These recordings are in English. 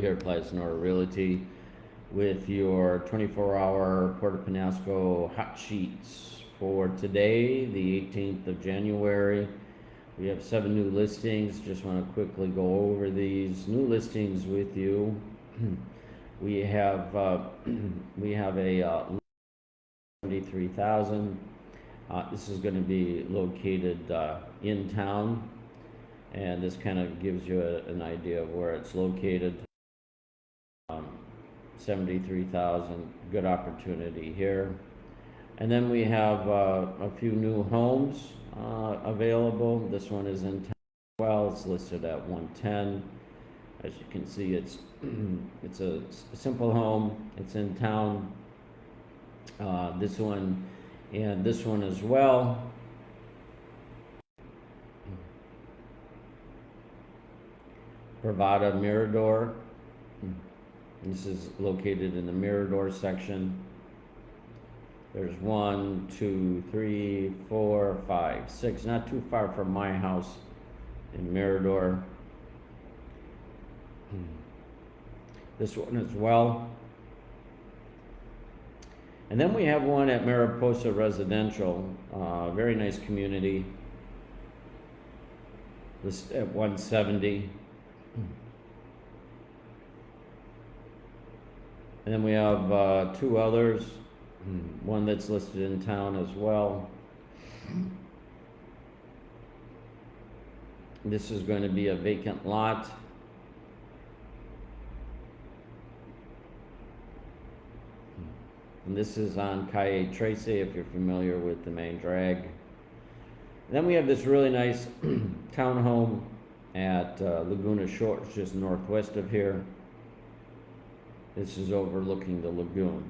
here at Plaza Nora Realty with your 24-hour Puerto Penasco hot sheets for today, the 18th of January. We have seven new listings. Just want to quickly go over these new listings with you. we have uh, we have a uh, 73,000. Uh, this is going to be located uh, in town, and this kind of gives you a, an idea of where it's located. Um, 73,000, good opportunity here. And then we have uh, a few new homes uh, available. This one is in town. Well, it's listed at 110. As you can see, it's it's a simple home. It's in town. Uh, this one and this one as well. Bravada Mirador. This is located in the Mirador section. There's one, two, three, four, five, six, not too far from my house in Mirador. This one as well. And then we have one at Mariposa Residential, uh, very nice community. This at 170. And then we have uh, two others, one that's listed in town as well. This is going to be a vacant lot. And this is on Calle Trece, if you're familiar with the main drag. Then we have this really nice townhome at uh, Laguna Shores, just northwest of here. This is overlooking the lagoon.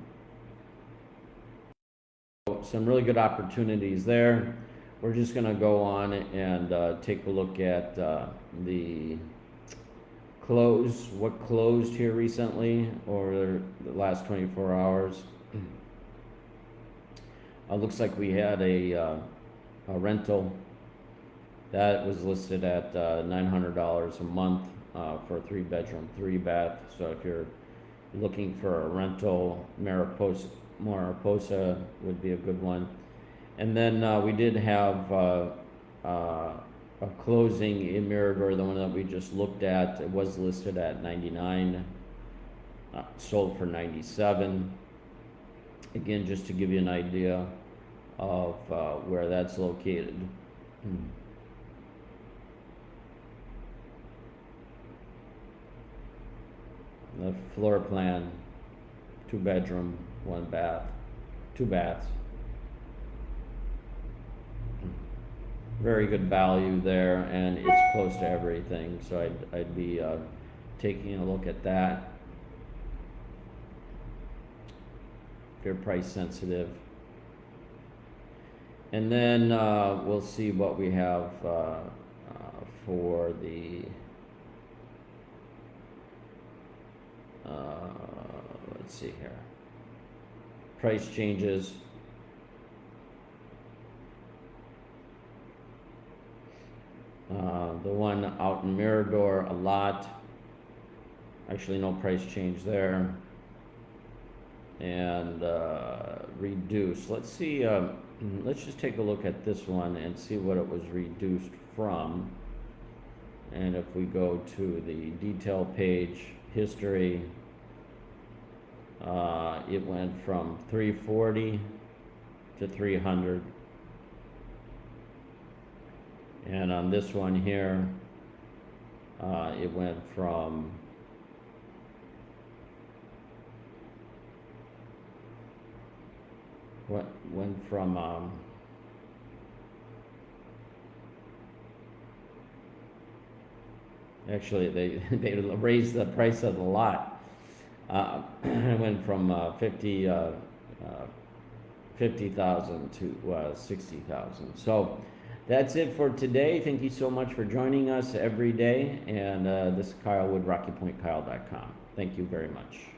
Some really good opportunities there. We're just going to go on and uh, take a look at uh, the close, what closed here recently or the last 24 hours. Uh, looks like we had a, uh, a rental that was listed at uh, $900 a month uh, for a three bedroom, three bath. So if you're looking for a rental, Mariposa, Mariposa would be a good one. And then uh, we did have uh, uh, a closing in Mirador, the one that we just looked at. It was listed at 99, uh, sold for 97. Again, just to give you an idea of uh, where that's located. Hmm. The floor plan, two bedroom, one bath, two baths. Very good value there and it's close to everything, so I'd, I'd be uh, taking a look at that. If you're price sensitive. And then uh, we'll see what we have uh, uh, for the uh, let's see here. Price changes. Uh, the one out in Mirador, a lot. Actually, no price change there. And uh, reduce. Let's see. Um, let's just take a look at this one and see what it was reduced from. And if we go to the detail page, history, uh, it went from 340 to 300. And on this one here, uh, it went from what went from um, actually they they raised the price of the lot. Uh, it went from uh, 50 uh, uh 50,000 to uh, 60,000 so that's it for today. Thank you so much for joining us every day and uh, this is Kyle with RockyPointKyle.com thank you very much